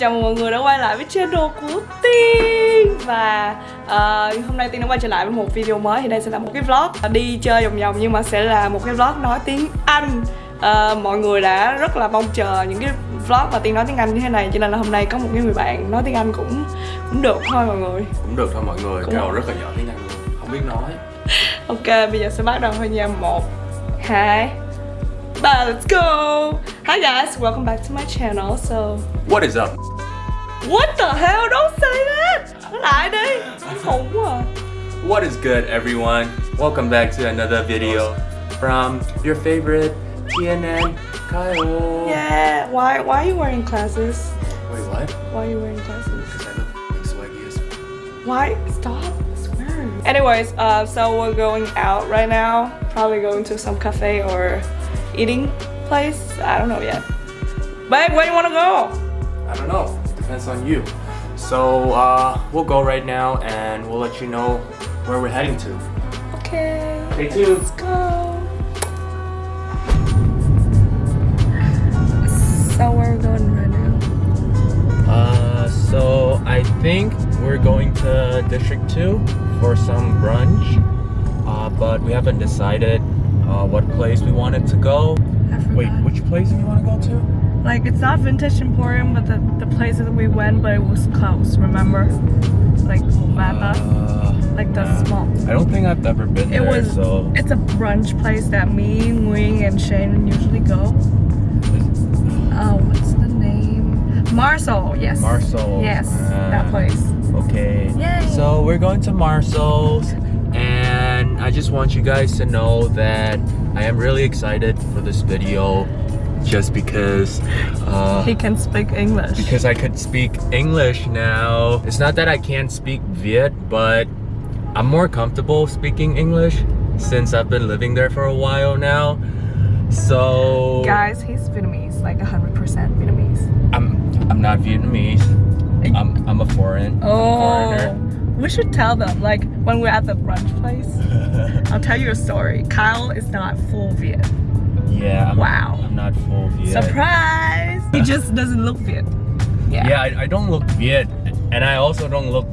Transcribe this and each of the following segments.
chào mừng mọi người đã quay lại với channel của Tiên. Và uh, hôm nay Tiên đã quay trở lại với một video mới. Thì đây sẽ là một cái vlog. Đi chơi vòng vòng Nhưng mà sẽ là một cái vlog nói tiếng Anh. Uh, Mọi người đã rất là mong chờ những cái vlog mà Tiên nói tiếng Anh như thế này. Cho nên là hôm nay có một cái người bạn nói tiếng Anh cũng cũng được thôi mọi người. Cũng được thôi mọi người, Cũng Carol rất là giỏi tiếng Anh luôn, không biết nói. Ok, bây giờ sẽ bắt đầu thôi nha. Một, hai, ba, let's go Hi guys, welcome back to my channel So, What is up? what the hell, don't say that Nói lại đi, khủng quá. What is good everyone? Welcome back to another video from your favorite TNN Kyle Yeah, why, why are you wearing glasses? Wait, what? Why are you wearing glasses? Because I look swaggy as. Why? Stop. Anyways, uh, so we're going out right now. Probably going to some cafe or eating place. I don't know yet. Babe, where do you want to go? I don't know, depends on you. So uh, we'll go right now and we'll let you know where we're heading to. Okay. Stay tuned. Let's go. So where are we going right now? Uh, so I think we're going to District 2 for some brunch. Uh, but we haven't decided uh, what place we wanted to go. Wait, which place do you want to go to? Like it's not Vintage Emporium, but the the place that we went, but it was closed. Remember? Like Mata, Uh, like the yeah. small. I don't think I've ever been It there, was. so It's a brunch place that me, Nguyen, and Shane usually go. Oh, what's the name? Marcel. Yes. Marcel. Yes, Uh, that place. Okay. Yay. So we're going to Marcel's and I just want you guys to know that I am really excited for this video just because uh, He can speak English. because I could speak English now. It's not that I can't speak Viet, but I'm more comfortable speaking English since I've been living there for a while now. So Guys, he's Vietnamese, like 100% Vietnamese. I'm I'm not Vietnamese. I'm I'm a foreign Oh. foreigner. We should tell them, like, when we're at the brunch place. I'll tell you a story. Kyle is not full Viet. Yeah. I'm, Wow. I'm not full Viet. Surprise! He just doesn't look Viet. Yeah. Yeah, I, I don't look Viet, and I also don't look.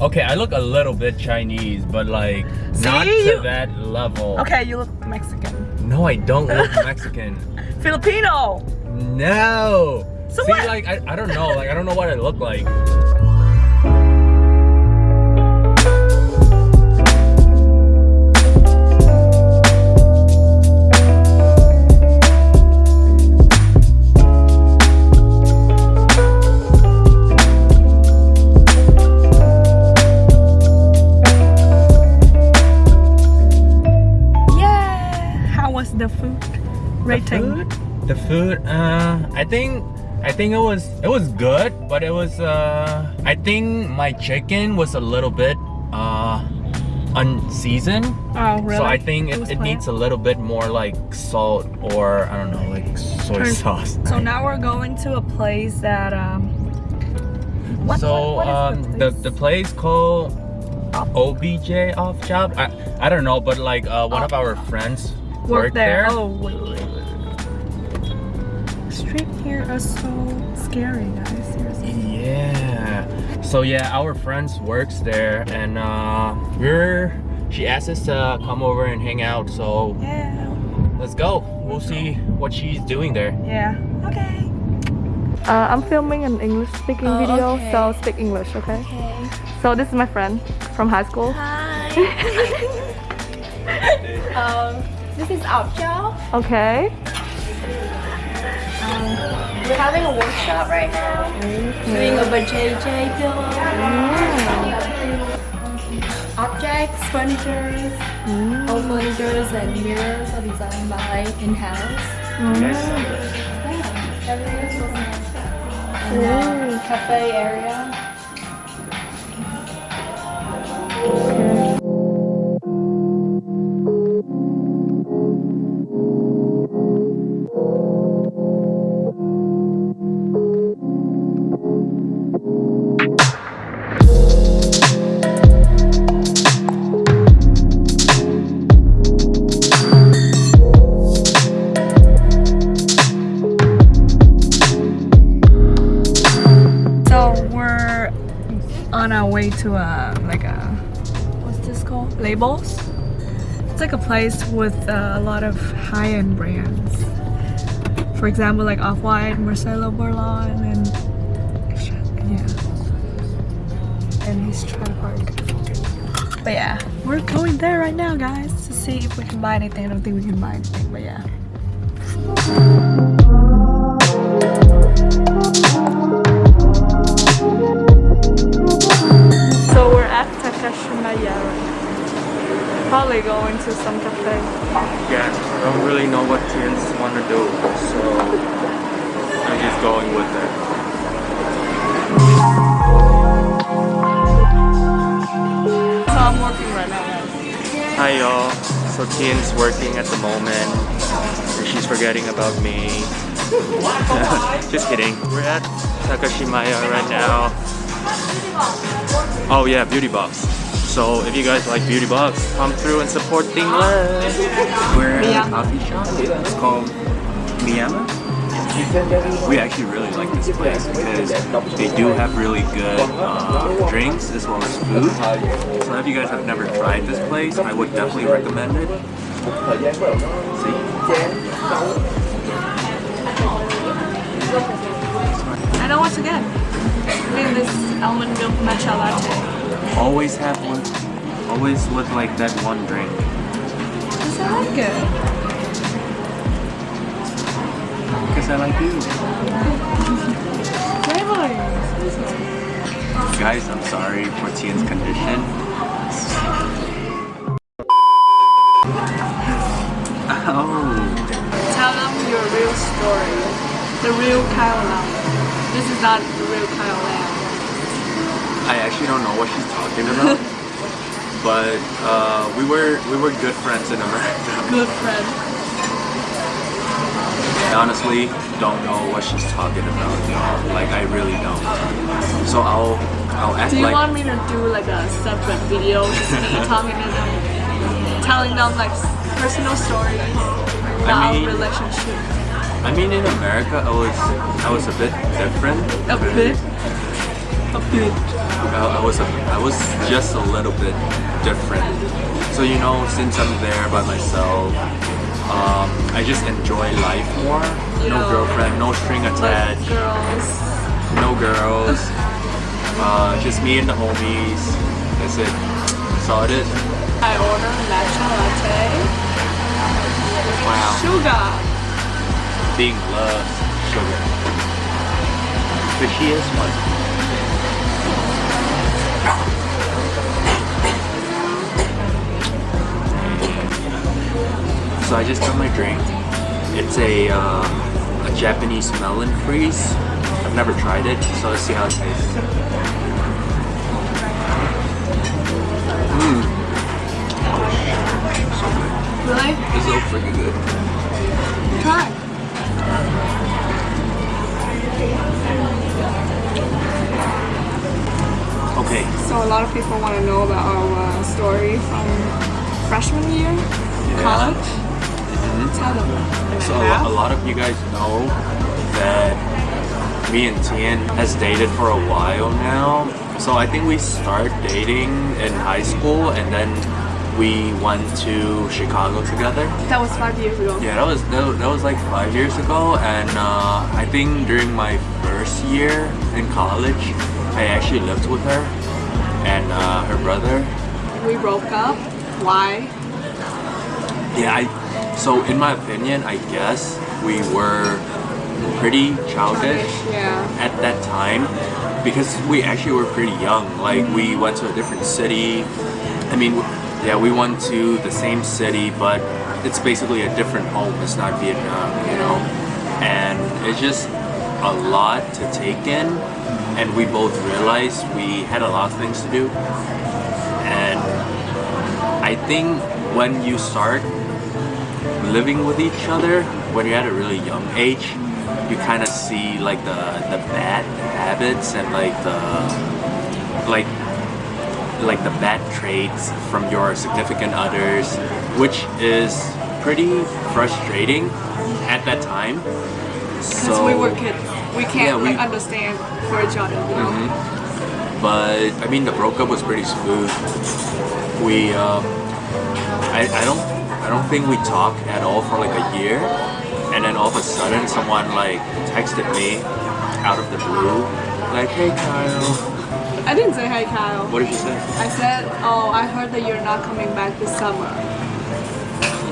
Okay, I look a little bit Chinese, but like not See, to you- that level. Okay, you look Mexican. No, I don't look Mexican. Filipino! No. So See, what? like I, I don't know, like I don't know what I look like. The food. Uh, I think, I think it was it was good, but it was. Uh, I think my chicken was a little bit uh unseasoned. Oh, really? So I think it, was it needs a little bit more like salt or I don't know, like soy Turn- sauce. So now we're going to a place that, um... What, so what- what um the the place called OBJ off job. I I don't know, but like uh, one of our friends Work worked there. there. Oh, wait, wait, wait. Street here are so scary, guys. Seriously. Yeah. So yeah, our friends works there, and uh, we're she asked us to come over and hang out. So Yeah. let's go. We'll see what she's doing there. Yeah. Okay. Uh, I'm filming an English speaking Oh, video, okay. so speak English, okay? Okay. So this is my friend from high school. Hi. um, this is Opjo. Okay. Um, we're having a workshop right now. Doing a JJ pillow. Objects, furnitures, all furnitures and mirrors are designed by in-house. Yeah, everything's so nice. And uh, cafe area. Like a place with uh, a lot of high-end brands. For example, like Off-White, Marcelo Burlon, and yeah. And his trailer park. But yeah, we're going there right now, guys, to see if we can buy anything. I don't think we can buy anything, but yeah. So we're at Takashimaya. Probably going to some cafe. Yeah, I don't really know what teens want to do, so I'm just going with it. So I'm working right now. Hi y'all. So Tien's working at the moment. And she's forgetting about me. Just kidding. We're at Takashimaya right now. Oh yeah, Beauty Box. So if you guys like Beauty Box, come through and support Dingles. We're at a coffee shop. It's called Miyama. We actually really like this place because they do have really good uh, drinks as well as food. So if you guys have never tried this place, I would definitely recommend it. See? I know what to get. Look at this almond milk matcha latte. Always have one. Always with like that one drink. Because I like it. Because I like you. Flavors. Guys, I'm sorry for Tien's condition. Oh. Tell them your real story. The real Kyle Lam. This is not the real Kyle Lam. I actually don't know what she's talking about. but uh, we were we were good friends in America. Good friend. I honestly don't know what she's talking about, y'all. Like I really don't. So I'll I'll act Do you like want me to do like a separate video just me talking to them, telling them like personal stories about mean- relationship? I mean in America I was I was a bit different. A bit. I, I was a, I was just a little bit different. So you know, since I'm there by myself, um, I just enjoy life more. No girlfriend, no string attached, girls. no girls. Uh, just me and the homies. That's it. That's all it is. I order matcha latte. Wow. Sugar. Being loves sugar. But she is one. So I just got my drink. It's a, uh, a Japanese melon freeze. I've never tried it, so let's see how it tastes. Mmm. So good. Really? It's so freaking good. Try. Okay. So a lot of people want to know about our uh, story from freshman year, college. Tell them. So a, lot of you guys know that me and Tien has dated for a while now. So I think we start dating in high school and then we went to Chicago together. That was five years ago. Yeah, that was that, was- that was like five years ago, and uh, I think during my first year in college, I actually lived with her and uh, her brother. We broke up. Why? Yeah, I. So in my opinion, I guess we were pretty childish Yeah. at that time because we actually were pretty young. Like we went to a different city. I mean, yeah, we went to the same city, but it's basically a different home. It's not Vietnam, you know. And it's just a lot to take in. And we both realized we had a lot of things to do. And I think when you start living with each other when you're at a really young age you kind of see like the the bad habits and like the like like the bad traits from your significant others which is pretty frustrating at that time Because so we were kids. We can't Yeah, we- like understand for each other, you know? but I mean the breakup was pretty smooth. We um, I, I don't I don't think we talked at all for like a year, and then all of a sudden someone like texted me out of the blue, like, "Hey Kyle." I didn't say hey Kyle. What did she say? I said, oh, I heard that you're not coming back this summer.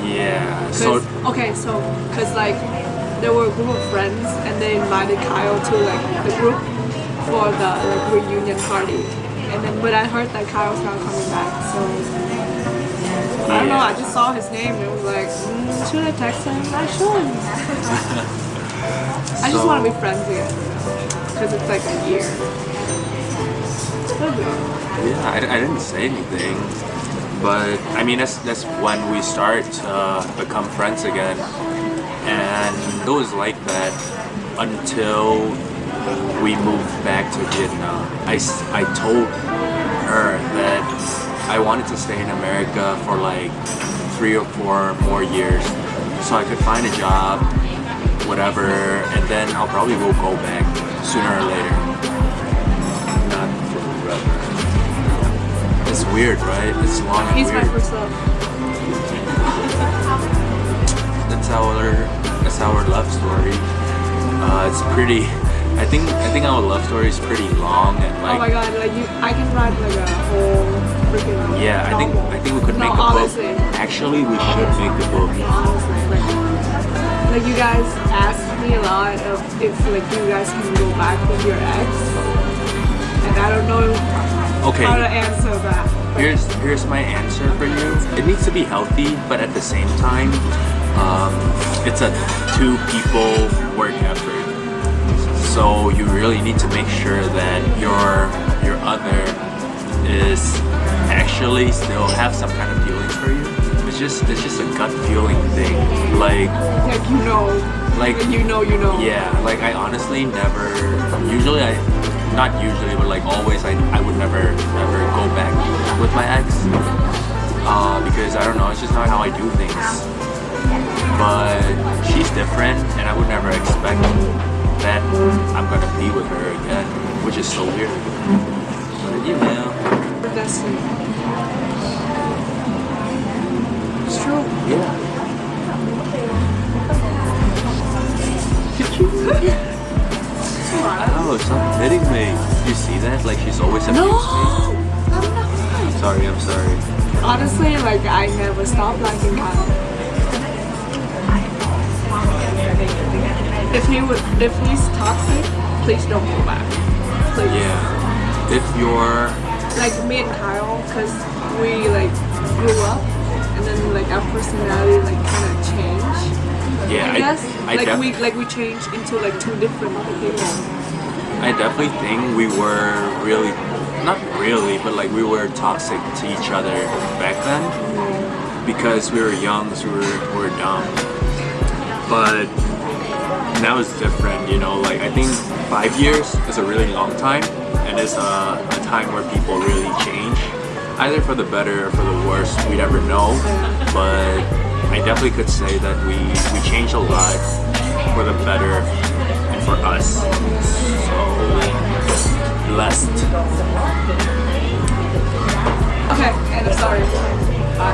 Yeah. So okay, so because like there were a group of friends and they invited Kyle to like the group for the like reunion party, and then but I heard that Kyle's not coming back, so I don't know. I just saw his name and it was like, mm, should I text him? I should. I just So- want to be friends again because it's like a year. Yeah, I, I didn't say anything, but I mean that's that's when we start to become friends again, and it was like that until we moved back to Vietnam. I, I told her that I wanted to stay in America for like three or four more years, so I could find a job, whatever, and then I'll probably will go back sooner or later. Not forever. It's weird, right? It's long and He's my weird. first love. Our that's our love story. Uh, it's pretty. I think I think our love story is pretty long and like. oh my god, like you, I can write like a whole freaking yeah. I think. I think we could make a honestly. book. Actually, we should make the book. honestly, like, like you guys ask me a lot of if like you guys can go back with your ex, and I don't know Okay. how to answer that. Here's here's my answer for you. It needs to be healthy, but at the same time, um, it's a two people work effort. So you really need to make sure that your your other is actually still have some kind of feelings for you. It's just it's just a gut feeling thing. Like Like you know, like like you know, you know. yeah, like I honestly never. Usually, I not usually, but like always, I I would never never go back with my ex uh, because I don't know. It's just not how I do things. But she's different, and I would never expect that I'm gonna be with her again, which is so weird. But you know, Destiny. It's true. yeah. Oh, stop hitting me. You see that? Like she's always abused No, me. I'm not. Sorry, I'm sorry. Honestly, like I never stopped liking Kyle. If he would, if he's toxic, please don't go back. Please. Yeah. If you're Like me and Kyle, cause we like grew up, and then like our personality like kind of changed. yeah, I guess I, like we like we changed into like two different people. I definitely think we were really not really, but like we were toxic to each other back then mm-hmm. because we were young, so we were, we were dumb. But now it's different, you know. Like I think five years is a really long time, and it's a, a time where people really change, either for the better or for the worse. We never know, but I definitely could say that we we changed a lot for the better and for us. So blessed. Okay, and I'm sorry.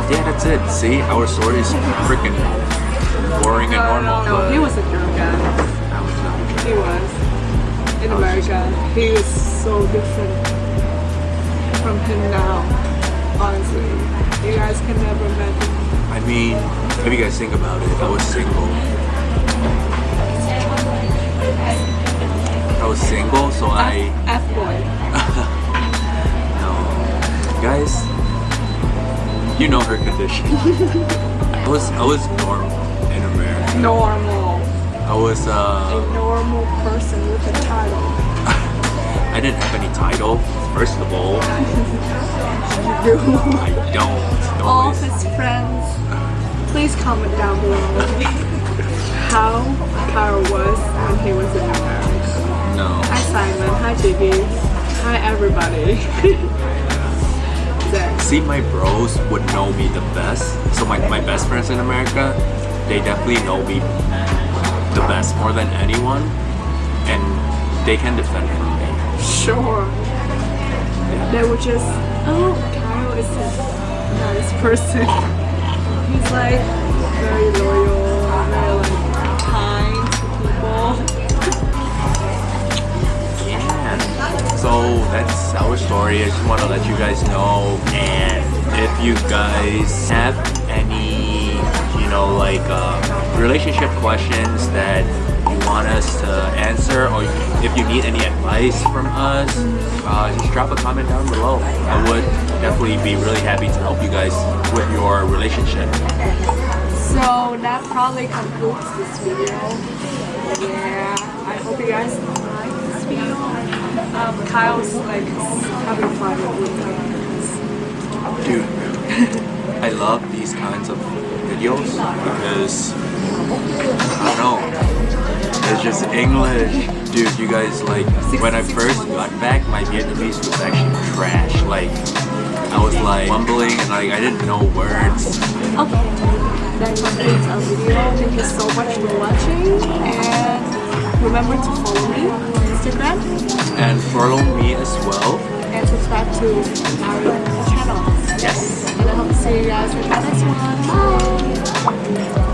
Yeah, that's it. See, our story is freaking boring and normal. no, no, but he was a jerk guy. I was not a He was. In oh, America, he was so different from him now. Honestly, you guys can never imagine. I mean, if you guys think about it, I was single. I was single, so I F boy. no. Guys, you know her condition. I was I was normal in America. Normal. I was A uh normal person with a title. I didn't have any title. First of all, You. I don't. All of his friends, please comment down below how Kyle was when he was in America. No. Hi Simon, hi Jiggy, hi everybody. See, my bros would know me the best. So my, my best friends in America, they definitely know me the best more than anyone, and they can defend from me. Sure. they would just, oh, Kyle is a nice person. He's like very loyal, very like kind to people. Yeah. So that's our story. I just want to let you guys know. And if you guys have any, know, like uh, relationship questions that you want us to answer, or if you need any advice from us, uh, just drop a comment down below. I would definitely be really happy to help you guys with your relationship. So that probably concludes this video. Yeah, I hope you guys like this video. Um, Kyle's like having fun with. Dude, I love these kinds of videos because I don't know. It's just English. Dude, you guys like when I first got back my Vietnamese was actually trash. Like I was like mumbling and like I didn't know words. Okay, that concludes our video. Thank you so much for watching and remember to follow me on Instagram And follow me as well. and subscribe to our channel. Yes. See you guys in the next one. Bye!